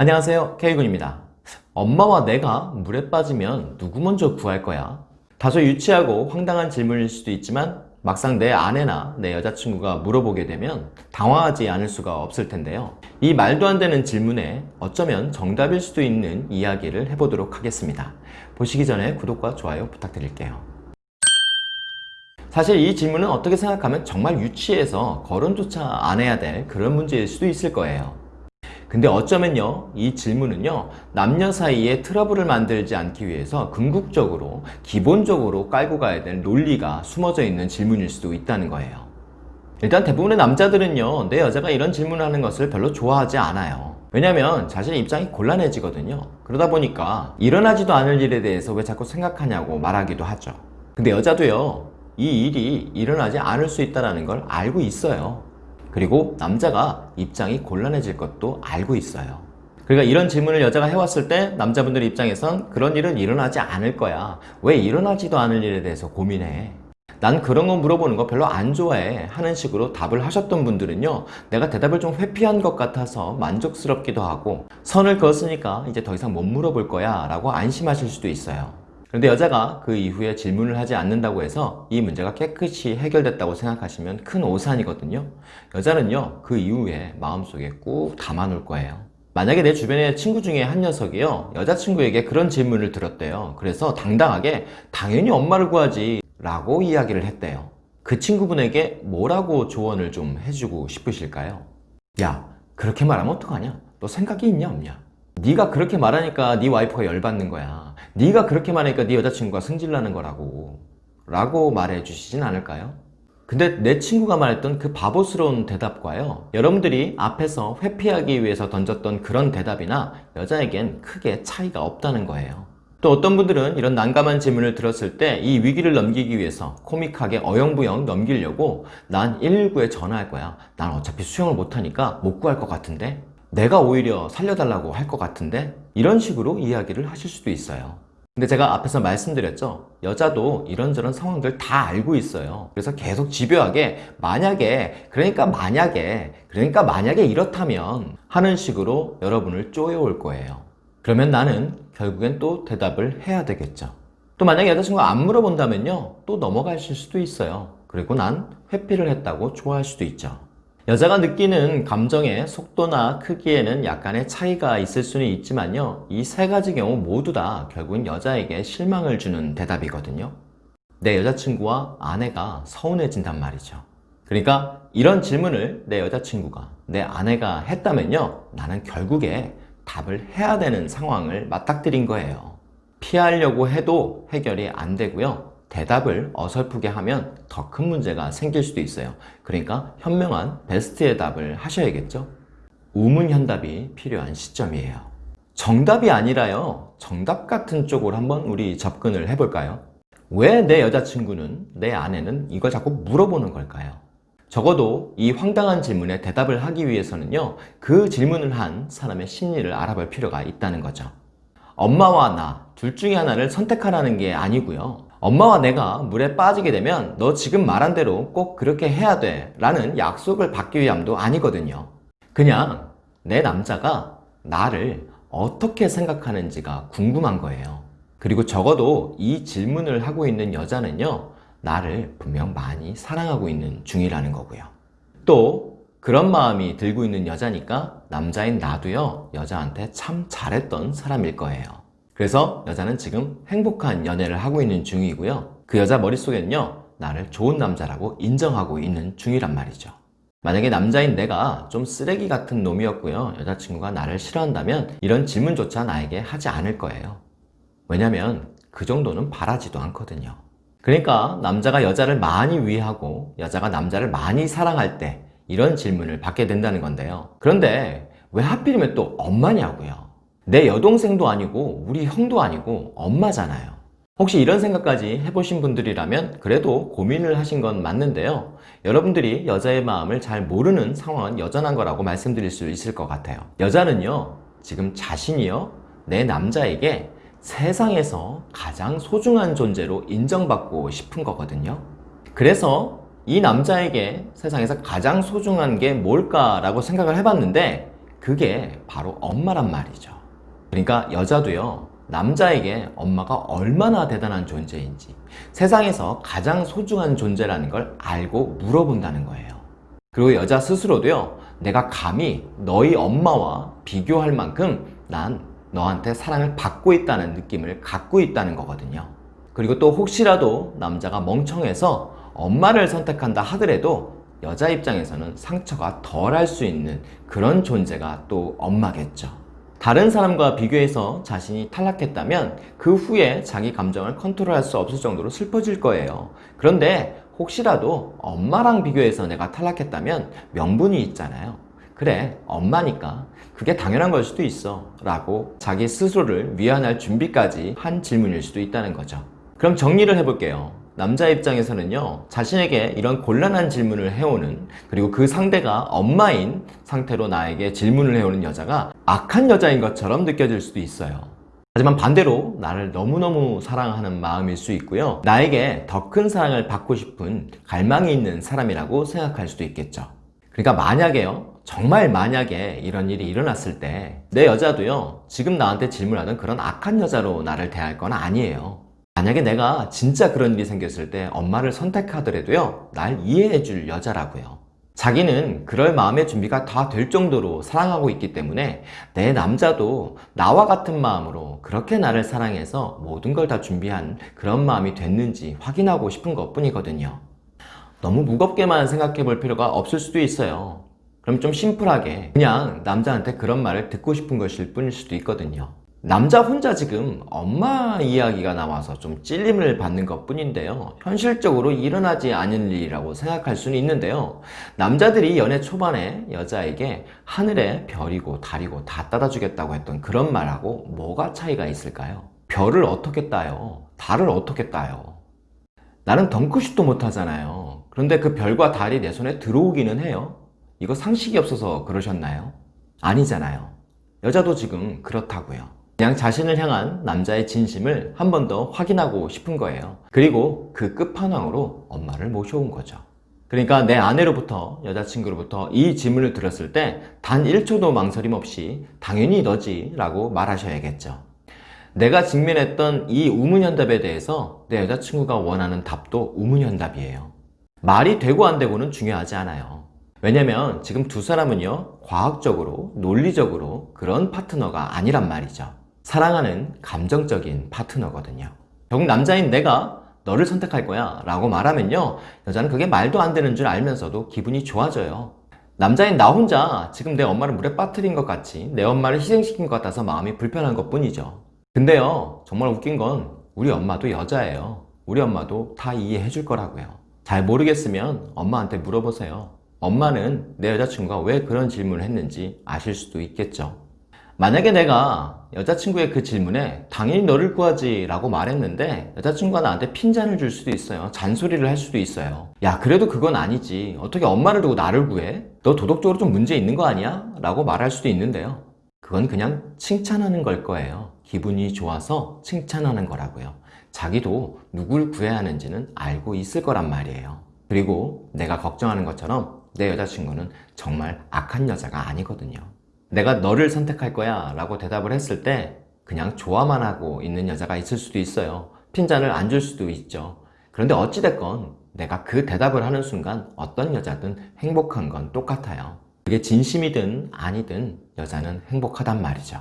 안녕하세요 K군입니다. 엄마와 내가 물에 빠지면 누구 먼저 구할 거야? 다소 유치하고 황당한 질문일 수도 있지만 막상 내 아내나 내 여자친구가 물어보게 되면 당황하지 않을 수가 없을 텐데요. 이 말도 안 되는 질문에 어쩌면 정답일 수도 있는 이야기를 해보도록 하겠습니다. 보시기 전에 구독과 좋아요 부탁드릴게요. 사실 이 질문은 어떻게 생각하면 정말 유치해서 거론조차 안 해야 될 그런 문제일 수도 있을 거예요 근데 어쩌면요 이 질문은요 남녀 사이에 트러블을 만들지 않기 위해서 궁극적으로 기본적으로 깔고 가야 될 논리가 숨어져 있는 질문일 수도 있다는 거예요. 일단 대부분의 남자들은요 내 여자가 이런 질문을 하는 것을 별로 좋아하지 않아요. 왜냐면 자신의 입장이 곤란해지거든요. 그러다 보니까 일어나지도 않을 일에 대해서 왜 자꾸 생각하냐고 말하기도 하죠. 근데 여자도요 이 일이 일어나지 않을 수 있다는 걸 알고 있어요 그리고 남자가 입장이 곤란해질 것도 알고 있어요. 그러니까 이런 질문을 여자가 해왔을 때 남자분들 입장에선 그런 일은 일어나지 않을 거야. 왜 일어나지도 않을 일에 대해서 고민해? 난 그런 거 물어보는 거 별로 안 좋아해. 하는 식으로 답을 하셨던 분들은요 내가 대답을 좀 회피한 것 같아서 만족스럽기도 하고 선을 그었으니까 이제 더 이상 못 물어볼 거야 라고 안심하실 수도 있어요 그런데 여자가 그 이후에 질문을 하지 않는다고 해서 이 문제가 깨끗이 해결됐다고 생각하시면 큰 오산이거든요. 여자는요 그 이후에 마음속에 꾹 담아놓을 거예요. 만약에 내 주변에 친구 중에 한 녀석이요 여자친구에게 그런 질문을 들었대요. 그래서 당당하게 당연히 엄마를 구하지 라고 이야기를 했대요. 그 친구분에게 뭐라고 조언을 좀 해주고 싶으실까요? 야 그렇게 말하면 어떡하냐? 너 생각이 있냐 없냐? 네가 그렇게 말하니까 네 와이프가 열받는 거야 네가 그렇게 말하니까 네 여자친구가 승질나는 거라고 라고 말해 주시진 않을까요? 근데 내 친구가 말했던 그 바보스러운 대답과요 여러분들이 앞에서 회피하기 위해서 던졌던 그런 대답이나 여자에겐 크게 차이가 없다는 거예요. 또 어떤 분들은 이런 난감한 질문을 들었을 때 이 위기를 넘기기 위해서 코믹하게 어영부영 넘기려고 난 119에 전화할 거야. 난 어차피 수영을 못하니까 못 구할 것 같은데? 내가 오히려 살려달라고 할 것 같은데? 이런 식으로 이야기를 하실 수도 있어요 근데 제가 앞에서 말씀드렸죠? 여자도 이런저런 상황들 다 알고 있어요. 그래서 계속 집요하게 만약에 그러니까 만약에 그러니까 만약에 이렇다면 하는 식으로 여러분을 쪼여올 거예요. 그러면 나는 결국엔 또 대답을 해야 되겠죠. 또 만약에 여자친구가 안 물어본다면요? 또 넘어가실 수도 있어요. 그리고 난 회피를 했다고 좋아할 수도 있죠 여자가 느끼는 감정의 속도나 크기에는 약간의 차이가 있을 수는 있지만요. 이 세 가지 경우 모두 다 결국은 여자에게 실망을 주는 대답이거든요. 내 여자친구와 아내가 서운해진단 말이죠. 그러니까 이런 질문을 내 여자친구가 내 아내가 했다면요. 나는 결국에 답을 해야 되는 상황을 맞닥뜨린 거예요. 피하려고 해도 해결이 안 되고요 대답을 어설프게 하면 더 큰 문제가 생길 수도 있어요. 그러니까 현명한 베스트의 답을 하셔야겠죠? 우문현답이 필요한 시점이에요. 정답이 아니라요. 정답 같은 쪽으로 한번 우리 접근을 해볼까요? 왜 내 여자친구는 내 아내는 이걸 자꾸 물어보는 걸까요? 적어도 이 황당한 질문에 대답을 하기 위해서는요 그 질문을 한 사람의 심리를 알아볼 필요가 있다는 거죠. 엄마와 나 둘 중에 하나를 선택하라는 게 아니고요 엄마와 내가 물에 빠지게 되면 너 지금 말한 대로 꼭 그렇게 해야 돼 라는 약속을 받기 위함도 아니거든요. 그냥 내 남자가 나를 어떻게 생각하는지가 궁금한 거예요. 그리고 적어도 이 질문을 하고 있는 여자는요 나를 분명 많이 사랑하고 있는 중이라는 거고요. 또 그런 마음이 들고 있는 여자니까 남자인 나도요 여자한테 참 잘했던 사람일 거예요 그래서 여자는 지금 행복한 연애를 하고 있는 중이고요. 그 여자 머릿속에는요 나를 좋은 남자라고 인정하고 있는 중이란 말이죠. 만약에 남자인 내가 좀 쓰레기 같은 놈이었고요. 여자친구가 나를 싫어한다면 이런 질문조차 나에게 하지 않을 거예요. 왜냐면 그 정도는 바라지도 않거든요. 그러니까 남자가 여자를 많이 위하고 여자가 남자를 많이 사랑할 때 이런 질문을 받게 된다는 건데요. 그런데 왜 하필이면 또 엄마냐고요 내 여동생도 아니고 우리 형도 아니고 엄마잖아요. 혹시 이런 생각까지 해보신 분들이라면 그래도 고민을 하신 건 맞는데요. 여러분들이 여자의 마음을 잘 모르는 상황은 여전한 거라고 말씀드릴 수 있을 것 같아요. 여자는요 지금 자신이요 내 남자에게 세상에서 가장 소중한 존재로 인정받고 싶은 거거든요. 그래서 이 남자에게 세상에서 가장 소중한 게 뭘까 라고 생각을 해봤는데 그게 바로 엄마란 말이죠. 그러니까 여자도요, 남자에게 엄마가 얼마나 대단한 존재인지, 세상에서 가장 소중한 존재라는 걸 알고 물어본다는 거예요. 그리고 여자 스스로도요, 내가 감히 너희 엄마와 비교할 만큼 난 너한테 사랑을 받고 있다는 느낌을 갖고 있다는 거거든요. 그리고 또 혹시라도 남자가 멍청해서 엄마를 선택한다 하더라도 여자 입장에서는 상처가 덜 할 수 있는 그런 존재가 또 엄마겠죠. 다른 사람과 비교해서 자신이 탈락했다면 그 후에 자기 감정을 컨트롤할 수 없을 정도로 슬퍼질 거예요. 그런데 혹시라도 엄마랑 비교해서 내가 탈락했다면 명분이 있잖아요. 그래, 엄마니까 그게 당연한 걸 수도 있어. 라고 자기 스스로를 위안할 준비까지 한 질문일 수도 있다는 거죠. 그럼 정리를 해볼게요. 남자 입장에서는요, 자신에게 이런 곤란한 질문을 해오는, 그리고 그 상대가 엄마인 상태로 나에게 질문을 해오는 여자가 악한 여자인 것처럼 느껴질 수도 있어요. 하지만 반대로 나를 너무너무 사랑하는 마음일 수 있고요. 나에게 더 큰 사랑을 받고 싶은 갈망이 있는 사람이라고 생각할 수도 있겠죠. 그러니까 만약에요, 정말 만약에 이런 일이 일어났을 때 내 여자도요, 지금 나한테 질문하던 그런 악한 여자로 나를 대할 건 아니에요. 만약에 내가 진짜 그런 일이 생겼을 때 엄마를 선택하더라도요, 날 이해해 줄 여자라고요. 자기는 그럴 마음의 준비가 다 될 정도로 사랑하고 있기 때문에 내 남자도 나와 같은 마음으로 그렇게 나를 사랑해서 모든 걸 다 준비한 그런 마음이 됐는지 확인하고 싶은 것 뿐이거든요. 너무 무겁게만 생각해 볼 필요가 없을 수도 있어요. 그럼 좀 심플하게 그냥 남자한테 그런 말을 듣고 싶은 것일 뿐일 수도 있거든요. 남자 혼자 지금 엄마 이야기가 나와서 좀 찔림을 받는 것 뿐인데요. 현실적으로 일어나지 않은 일이라고 생각할 수는 있는데요. 남자들이 연애 초반에 여자에게 하늘에 별이고 달이고 다 따다 주겠다고 했던 그런 말하고 뭐가 차이가 있을까요? 별을 어떻게 따요? 달을 어떻게 따요? 나는 덩크슛도 못하잖아요. 그런데 그 별과 달이 내 손에 들어오기는 해요. 이거 상식이 없어서 그러셨나요? 아니잖아요. 여자도 지금 그렇다고요. 그냥 자신을 향한 남자의 진심을 한 번 더 확인하고 싶은 거예요. 그리고 그 끝판왕으로 엄마를 모셔온 거죠. 그러니까 내 아내로부터 여자친구로부터 이 질문을 들었을 때 단 1초도 망설임 없이 당연히 너지 라고 말하셔야겠죠. 내가 직면했던 이 우문현답에 대해서 내 여자친구가 원하는 답도 우문현답이에요. 말이 되고 안 되고는 중요하지 않아요. 왜냐면 지금 두 사람은요, 과학적으로, 논리적으로 그런 파트너가 아니란 말이죠. 사랑하는 감정적인 파트너거든요. 결국 남자인 내가 너를 선택할 거야 라고 말하면요, 여자는 그게 말도 안 되는 줄 알면서도 기분이 좋아져요. 남자인 나 혼자 지금 내 엄마를 물에 빠뜨린 것 같이 내 엄마를 희생시킨 것 같아서 마음이 불편한 것 뿐이죠. 근데요, 정말 웃긴 건 우리 엄마도 여자예요. 우리 엄마도 다 이해해 줄 거라고요. 잘 모르겠으면 엄마한테 물어보세요. 엄마는 내 여자친구가 왜 그런 질문을 했는지 아실 수도 있겠죠. 만약에 내가 여자친구의 그 질문에 당연히 너를 구하지 라고 말했는데 여자친구가 나한테 핀잔을 줄 수도 있어요. 잔소리를 할 수도 있어요. 야, 그래도 그건 아니지. 어떻게 엄마를 두고 나를 구해? 너 도덕적으로 좀 문제 있는 거 아니야? 라고 말할 수도 있는데요. 그건 그냥 칭찬하는 걸 거예요. 기분이 좋아서 칭찬하는 거라고요. 자기도 누굴 구해야 하는지는 알고 있을 거란 말이에요. 그리고 내가 걱정하는 것처럼 내 여자친구는 정말 악한 여자가 아니거든요. 내가 너를 선택할 거야 라고 대답을 했을 때 그냥 좋아만 하고 있는 여자가 있을 수도 있어요. 핀잔을 안 줄 수도 있죠. 그런데 어찌됐건 내가 그 대답을 하는 순간 어떤 여자든 행복한 건 똑같아요. 그게 진심이든 아니든 여자는 행복하단 말이죠.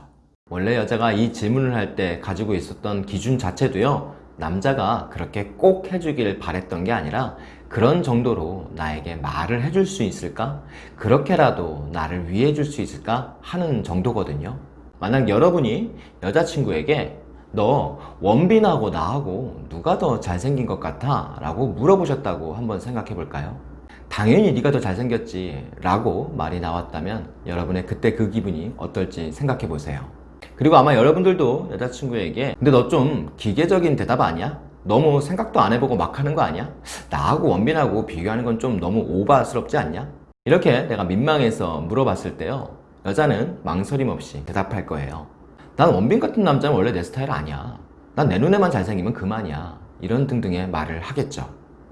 원래 여자가 이 질문을 할 때 가지고 있었던 기준 자체도요, 남자가 그렇게 꼭 해주길 바랬던 게 아니라 그런 정도로 나에게 말을 해줄 수 있을까? 그렇게라도 나를 위해 줄 수 있을까? 하는 정도거든요. 만약 여러분이 여자친구에게 너 원빈하고 나하고 누가 더 잘생긴 것 같아? 라고 물어보셨다고 한번 생각해 볼까요? 당연히 네가 더 잘생겼지 라고 말이 나왔다면 여러분의 그때 그 기분이 어떨지 생각해 보세요. 그리고 아마 여러분들도 여자친구에게 근데 너 좀 기계적인 대답 아니야? 너무 생각도 안 해보고 막 하는 거 아니야? 나하고 원빈하고 비교하는 건 좀 너무 오바스럽지 않냐? 이렇게 내가 민망해서 물어봤을 때요. 여자는 망설임 없이 대답할 거예요. 난 원빈 같은 남자는 원래 내 스타일 아니야. 난 내 눈에만 잘생기면 그만이야. 이런 등등의 말을 하겠죠.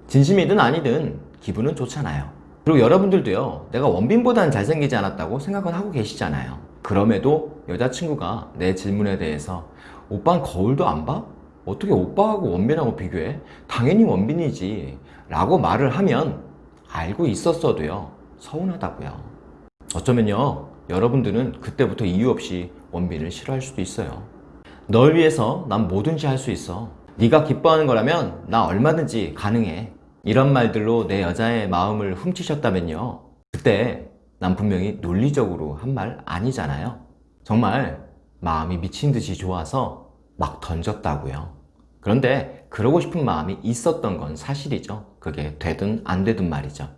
진심이든 아니든 기분은 좋잖아요. 그리고 여러분들도요, 내가 원빈보다는 잘생기지 않았다고 생각은 하고 계시잖아요. 그럼에도 여자친구가 내 질문에 대해서 오빠는 거울도 안 봐? 어떻게 오빠하고 원빈하고 비교해? 당연히 원빈이지. 라고 말을 하면 알고 있었어도요, 서운하다고요. 어쩌면요, 여러분들은 그때부터 이유 없이 원빈을 싫어할 수도 있어요. 널 위해서 난 뭐든지 할 수 있어. 네가 기뻐하는 거라면 나 얼마든지 가능해. 이런 말들로 내 여자의 마음을 훔치셨다면요. 그때 난 분명히 논리적으로 한 말 아니잖아요. 정말 마음이 미친 듯이 좋아서 막 던졌다고요. 그런데 그러고 싶은 마음이 있었던 건 사실이죠. 그게 되든 안 되든 말이죠.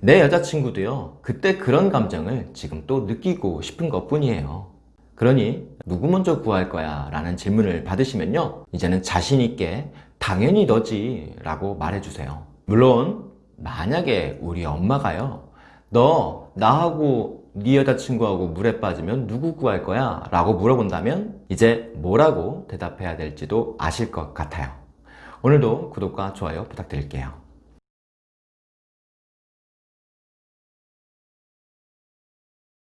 내 여자친구도요, 그때 그런 감정을 지금 또 느끼고 싶은 것 뿐이에요. 그러니, 누구 먼저 구할 거야? 라는 질문을 받으시면요, 이제는 자신 있게, 당연히 너지. 라고 말해주세요. 물론, 만약에 우리 엄마가요, 너, 나하고 네 여자친구하고 물에 빠지면 누구 구할 거야? 라고 물어본다면, 이제 뭐라고 대답해야 될지도 아실 것 같아요. 오늘도 구독과 좋아요 부탁드릴게요.